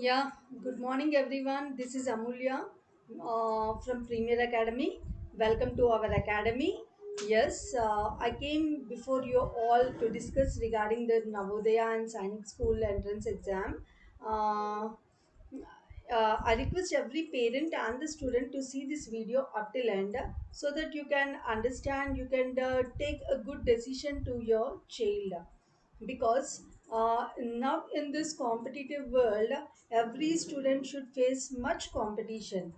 Yeah, good morning everyone. This is Amulya uh, from Premier Academy. Welcome to our academy. Yes, uh, I came before you all to discuss regarding the Navodaya and Sainik School entrance exam. Uh, uh, I request every parent and the student to see this video up till end so that you can understand, you can uh, take a good decision to your child because uh, now in this competitive world every student should face much competition.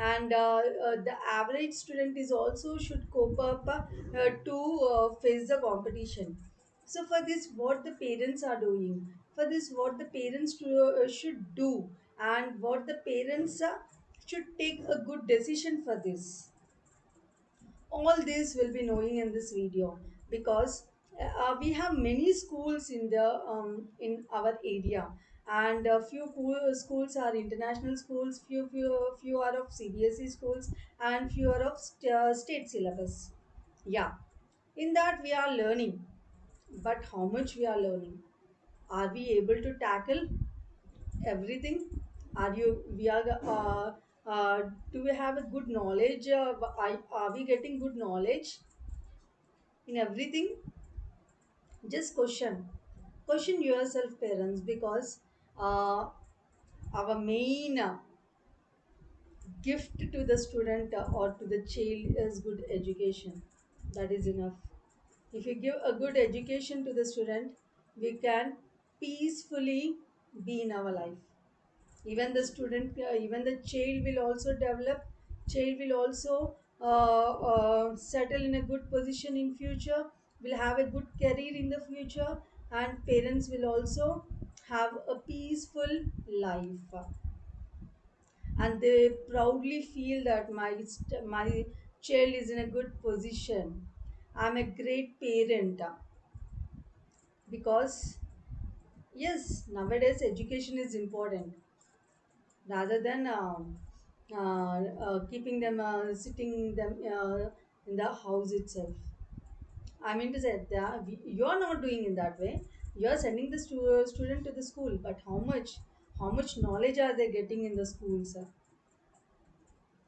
And uh, uh, the average student is also should cope up uh, to uh, face the competition. So for this what the parents are doing? For this what the parents to, uh, should do? And what the parents uh, should take a good decision for this? All this will be knowing in this video. Because uh, we have many schools in the um, in our area. And a few schools are international schools few few few are of cbse schools and few are of st- uh, state syllabus. Yeah. In that we are learning. But how much we are learning? Are we able to tackle everything? Are you we are uh, uh, do we have a good knowledge? Uh, are we getting good knowledge in everything just question. Question yourself parents because uh, our main uh, gift to the student uh, or to the child is good education. That is enough. If you give a good education to the student we can peacefully be in our life. Even the student uh, even the child will also develop. Child will also uh, uh, settle in a good position in future will have a good career in the future and parents will also have a peaceful life. And they proudly feel that my my child is in a good position. I'm a great parent. Because yes nowadays education is important. Rather than um, uh, uh, keeping them uh, sitting them uh, in the house itself. I mean to say that we- you are not doing in that way. You are sending the stu- student to the school, but how much, how much knowledge are they getting in the schools? uh?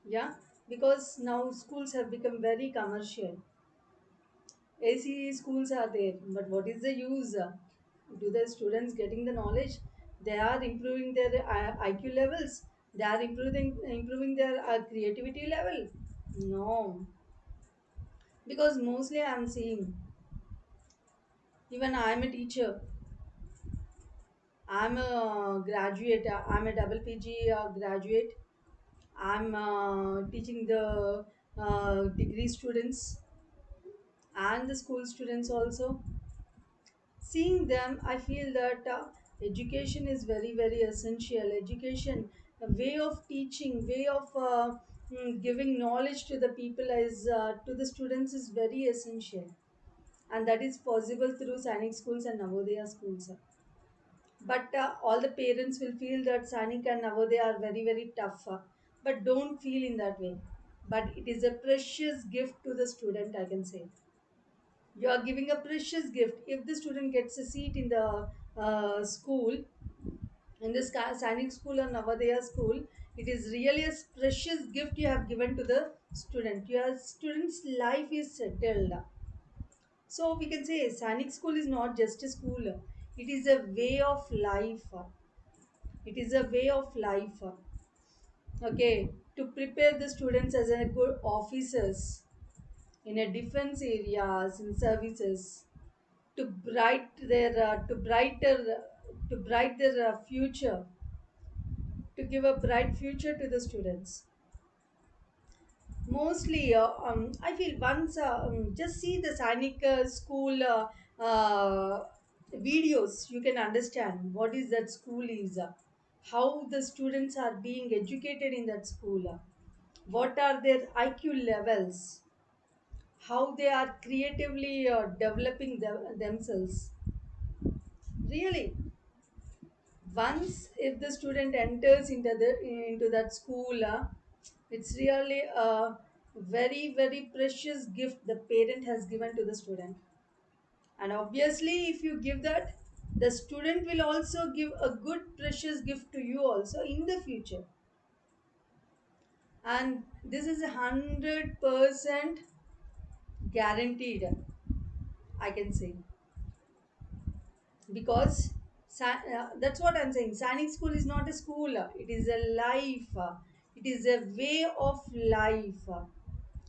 Yeah, because now schools have become very commercial. AC schools are there, but what is the use? Do the students getting the knowledge? They are improving their uh, IQ levels. They are improving improving their uh, creativity level. No, because mostly I am seeing. Even I am a teacher. I am a graduate. I am a double PG uh, graduate. I'm uh, teaching the uh, degree students and the school students also seeing them i feel that uh, education is very very essential education a way of teaching way of uh, mm, giving knowledge to the people is uh, to the students is very essential. And that is possible through sainik schools and navodaya schools but uh, all the parents will feel that sainik and navodaya are very very tough uh, but don't feel in that way. But it is a precious gift to the student i can say. You are giving a precious gift. If the student gets a seat in the uh, school in this Sa- Sainik school or Navodaya school it is really a precious gift you have given to the student. Your student's life is settled. So we can say Sainik school is not just a school. It is a way of life. It is a way of life. Okay to prepare the students as a good officers in a defense areas in services to bright their uh, to brighter to bright their uh, future to give a bright future to the students. Mostly uh, um, i feel once uh, um, just see the sainik uh, school uh, uh, videos you can understand what is that school is uh, how the students are being educated in that school uh, what are their iq levels how they are creatively uh, developing them, themselves. Really once if the student enters into the into that school uh, it's really a very very precious gift the parent has given to the student. And obviously if you give that the student will also give a good precious gift to you also in the future. And this is a hundred percent guaranteed i can say. Because uh, that's what i'm saying. Sainik school is not a school. It is a life. It is a way of life.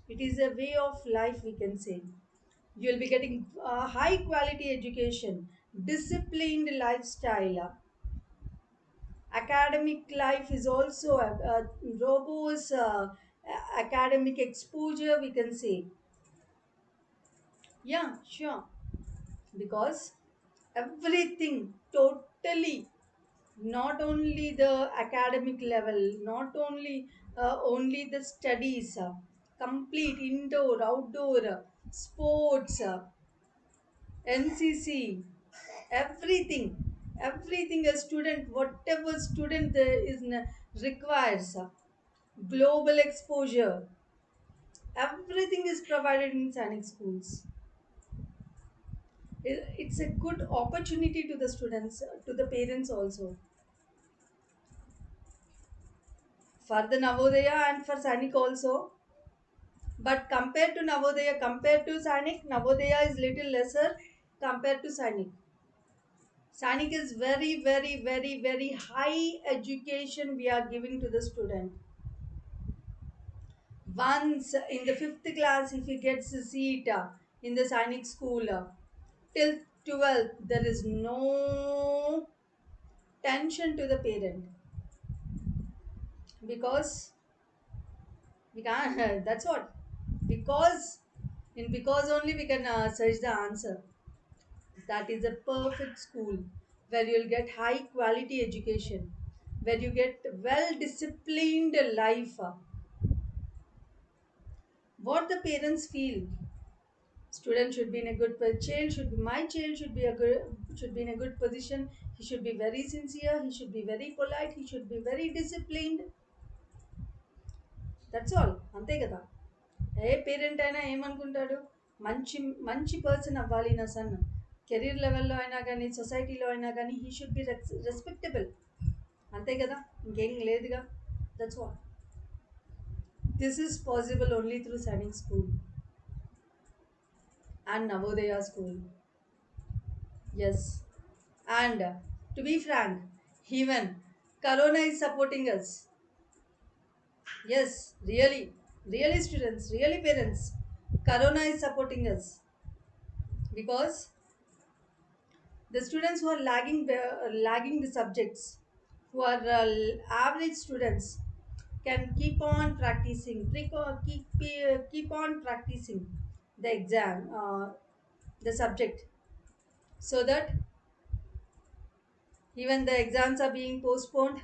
It is a way of life we can say. You'll be getting uh, high quality education disciplined lifestyle. Academic life is also a, a robust uh, academic exposure we can say. Yeah sure. Because everything totally not only the academic level not only uh, only the studies uh, complete indoor outdoor uh, sports uh, ncc everything everything a student whatever student there is requires uh, global exposure everything is provided in sainik schools it's a good opportunity to the students uh, to the parents also. For the navodaya and for sainik also. But compared to navodaya compared to sainik navodaya is little lesser compared to sainik sainik is very very very very high education we are giving to the student. Once in the fifth class if he gets a seat uh, in the sainik school uh, till 12th there is no tension to the parent. Because we can't that's what. Because in because only we can uh, search the answer. That is a perfect school where you'll get high quality education where you get well disciplined life. What the parents feel student should be in a good po- child should be my child should be a good should be in a good position he should be very sincere he should be very polite he should be very disciplined that's all అంతే కదా ఏ parent అయినా ఏమనుకుంటాడు మంచి మంచి person అవ్వాలి నా sun career లెవెల్లో అయినా కానీ సొసైటీలో అయినా కానీ హీ షుడ్ బి రెస్పెక్టబుల్ అంతే కదా ఇంకేం లేదుగా that's what this is possible only through Sainik school and Navodaya school. Yes. And to be frank, even Corona is supporting us. Yes, really. Really, students, really, parents. Corona is supporting us because the students who are lagging, uh, lagging the subjects, who are uh, average students, can keep on practicing, keep keep, keep on practicing the exam, uh, the subject, so that even the exams are being postponed,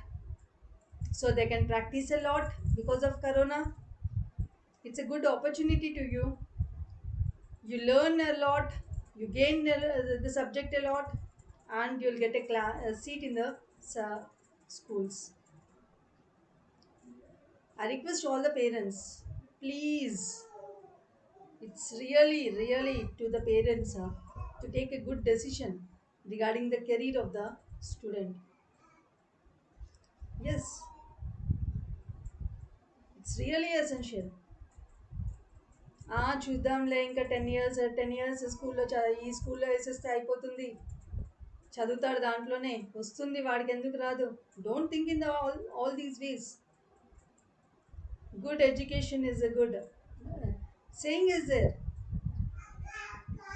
so they can practice a lot because of Corona. It's a good opportunity to you you learn a lot you gain the, subject a lot and you'll get a, cla- a seat in the uh, schools i request all the parents please it's really really to the parents to take a good decision regarding the career of the students it's really essential చూద్దాంలే ఇంకా ten years ten years స్కూల్లో ఈ స్కూల్లో వేసేస్తే అయిపోతుంది. చదువుతాడు దాంట్లోనే. వస్తుంది వాడికి ఎందుకు రాదు? Don't think in the all all these ways good education is a good saying is it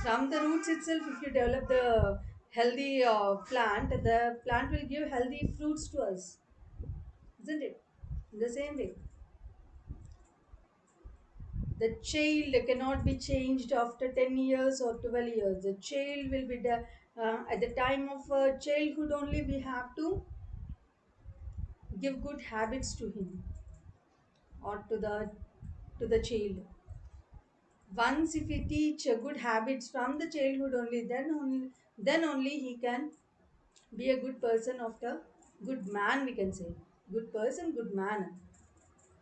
from the roots itself if you develop the healthy uh, plant the plant will give healthy fruits to us isn't it? In the same way. The child cannot be changed after 10 years or 12 years. The child will be the, uh, at the time of uh, childhood only we have to give good habits to him or to the to the child once if we teach good habits from the childhood only then only then only he can be a good person the good man we can say. Good person good man.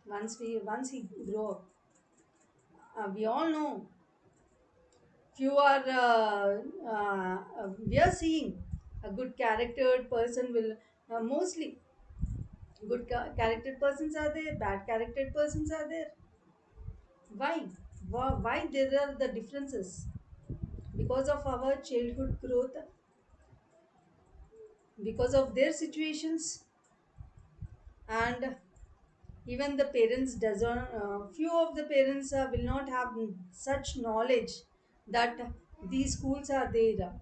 Once we once he grow up. Uh, we all know. Few are uh, uh, we are seeing a good charactered person will uh, mostly good ca- persons are there bad charactered persons are there. Why why, there are the differences? Because of our childhood growth because of their situations and even the parents doesn't uh, few of the parents uh, will not have such knowledge that these schools are there.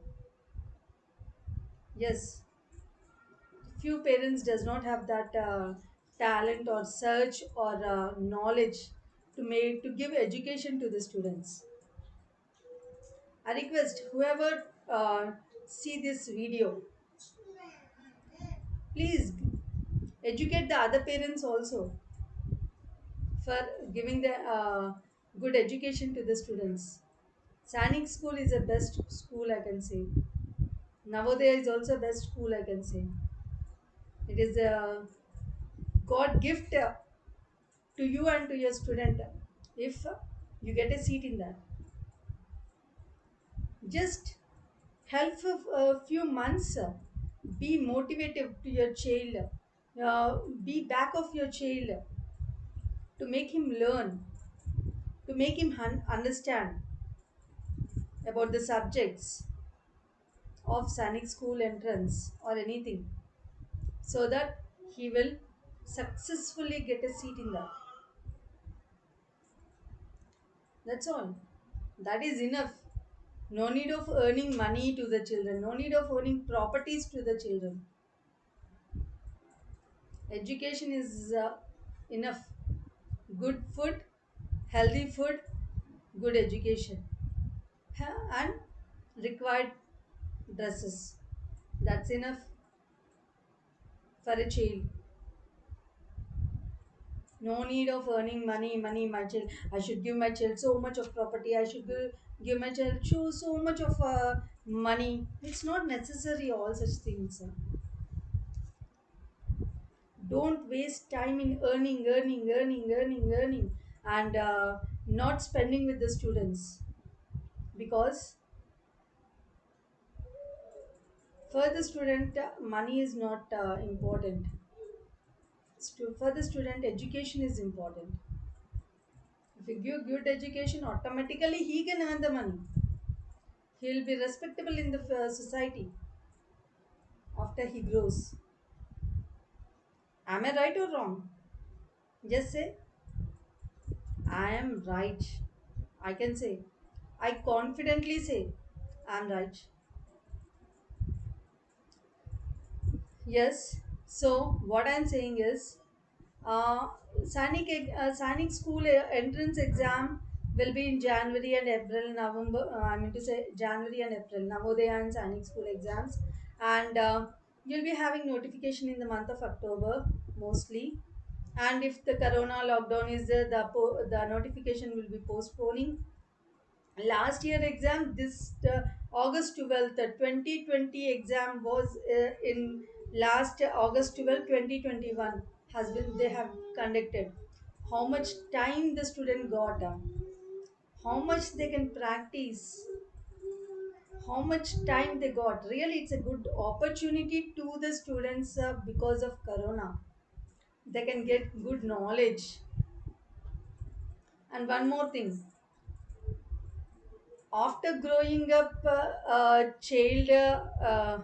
Yes. Few parents does not have that uh, talent or search or uh, knowledge to make to give education to the students i request whoever uh, see this video please educate the other parents also for giving the uh, good education to the students Sainik school is the best school I can say. Navodaya is also best school I can say. It is a God gift uh, to you and to your student if you get a seat in that. Just help a few months. Be motivated to your child. Uh, be back of your child to make him learn, to make him understand about the subjects of Sainik school entrance or anything so that he will successfully get a seat in that. That's all. That is enough. No need of earning money to the children, no need of owning properties to the children. Education is uh, enough. Good food, healthy food, good education, and required dresses. That's enough for a child. No need of earning money, money, my child. I should give my child so much of property. I should give, give my child so, so much of uh, money. It's not necessary, all such things. Don't waste time in earning, earning, earning, earning, earning, and uh, not spending with the students. Because for the student, money is not uh, important. For the student, education is important. If you give good education, automatically he can earn the money. He will be respectable in the uh, society after he grows. Am I right or wrong? Just say, I am right. I can say, I confidently say, I am right. Yes. So what I'm saying is, uh, uh, school entrance exam will be in January and April, November. Uh, I mean to say January and April, Navodaya and Sainik school exams, and uh, you'll be having notification in the month of October mostly. And if the Corona lockdown is there, the po- the notification will be postponing last year exam this uh, august 12th the 2020 exam was uh, in last august 12, 2021 has been they have conducted. How much time the student got uh, how much they can practice? How much time they got? Really it's a good opportunity to the students uh, because of corona. They can get good knowledge. And one more thing. After growing up uh, a child uh,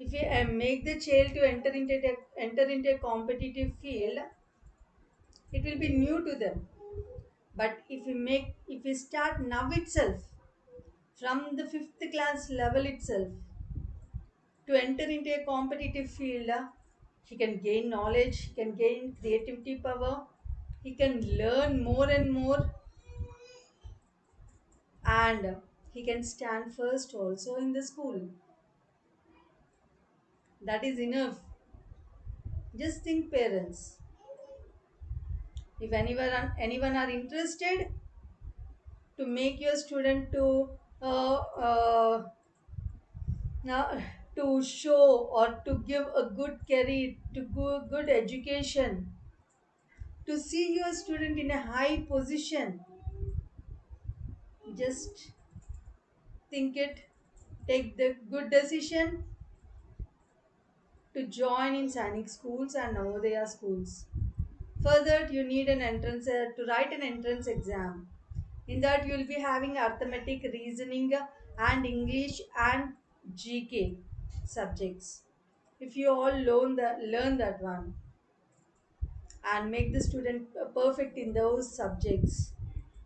if you make the child to enter into a, enter into a competitive field it will be new to them. But if we make if we start now itself from the fifth class level itself to enter into a competitive field he can gain knowledge he can gain creativity power he can learn more and more and he can stand first also in the school that is enough Just think, parents. If anyone anyone are interested to make your student to uh, uh, now to show or to give a good career, to go good education, to see your student in a high position, just think it, take the good decision, to join in Sainik schools and Navodaya schools. Further, you need an entrance uh, to write an entrance exam. In that, you will be having arithmetic, reasoning, and English and GK subjects. If you all learn that, learn that one and make the student perfect in those subjects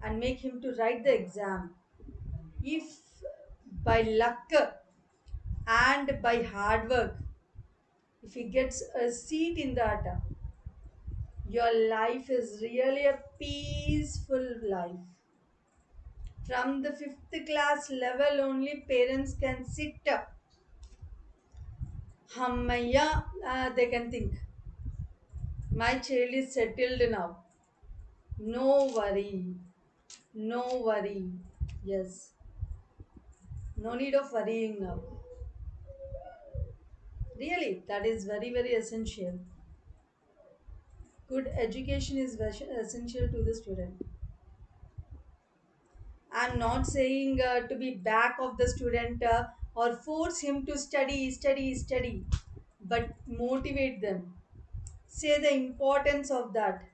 and make him to write the exam. If by luck and by hard work, if he gets a seat in the that, your life is really a peaceful life. From the fifth class level, only parents can sit up. Hammaya, uh, they can think. My child is settled now. No worry. No worry. Yes. No need of worrying now. Really, that is very, very essential. Good education is essential to the student. I'm not saying uh, to be back of the student uh, or force him to study, study, study, but motivate them. Say the importance of that.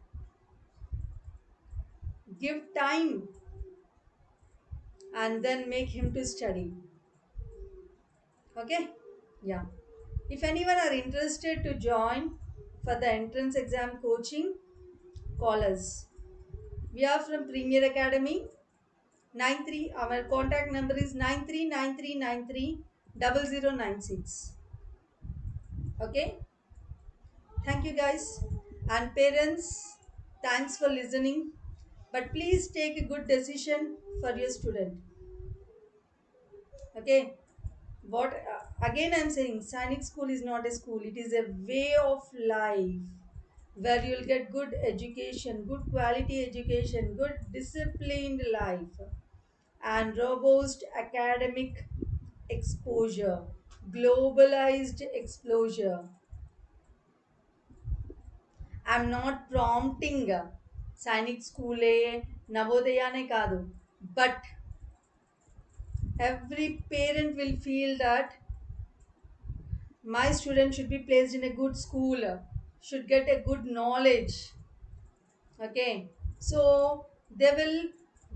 Give time and then make him to study. Okay? Yeah. If anyone are interested to join for the entrance exam coaching, call us. We are from Premier Academy. 93 our contact number is 9393930096 okay? Thank you guys. And parents thanks for listening. But please take a good decision for your student. Okay what uh, again i'm saying sainik school is not a school. It is a way of life where you'll get good education good quality education good disciplined life and robust academic exposure globalized exposure. I'm not prompting sainik school e navodayane kaadu but every parent will feel that my student should be placed in a good school should get a good knowledge. Okay? So they will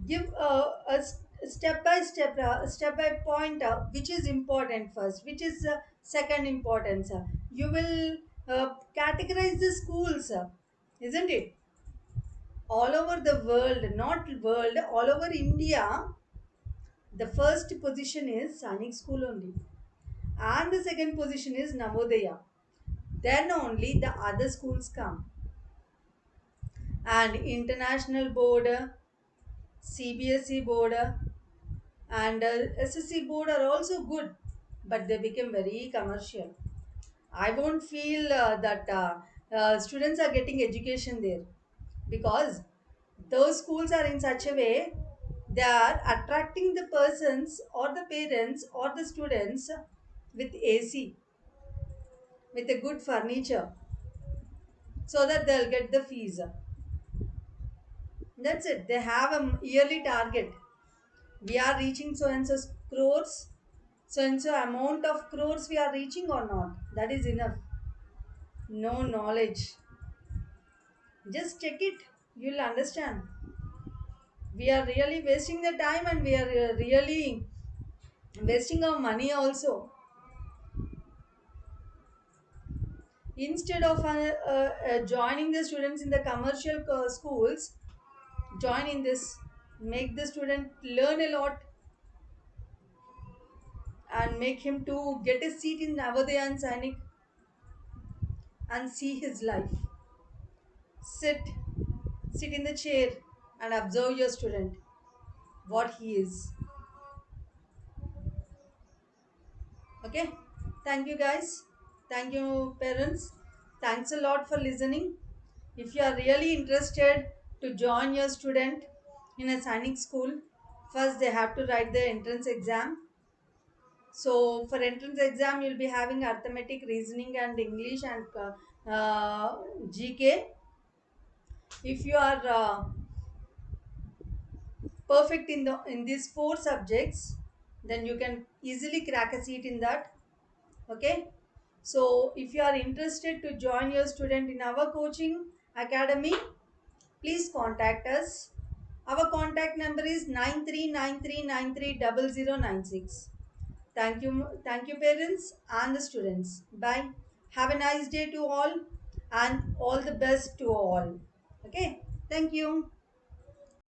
give a step by step uh, step by point uh, which is important first which is uh, second importance. Uh. you will uh, categorize the schools uh, isn't it? All over the world not world all over india the first position is Sainik school only. And the second position is navodaya then only the other schools come. And international board cbse board and ssc board are also good but they became very commercial. I won't feel uh, that uh, uh, students are getting education there because those schools are in such a way they are attracting the persons or the parents or the students with ac with a good furniture so that they'll get the fees. That's it. They have a yearly target. We are reaching so and so crores. So and so amount of crores we are reaching or not? That is enough. No knowledge. Just check it. You'll understand we are really wasting the time and we are uh, really wasting our money also. Instead of uh, uh, uh, joining the students in the commercial schools join in this make the student learn a lot and make him to get a seat in Navodaya and Sainik and see his life. Sit sit in the chair and observe your student what he is. Okay? Thank you guys. Thank you parents. Thanks a lot for listening. If you are really interested to join your student in a Sainik school first they have to write the entrance exam. So for entrance exam you'll be having arithmetic reasoning and english and uh, uh, gk if you are uh, perfect in the in these four subjects then you can easily crack a seat in that okay So if you are interested to join your student in our coaching academy, please contact us. Our contact number is 9393930096. Thank you, thank you parents and the students. Bye. Have a nice day to all and all the best to all. Okay. Thank you.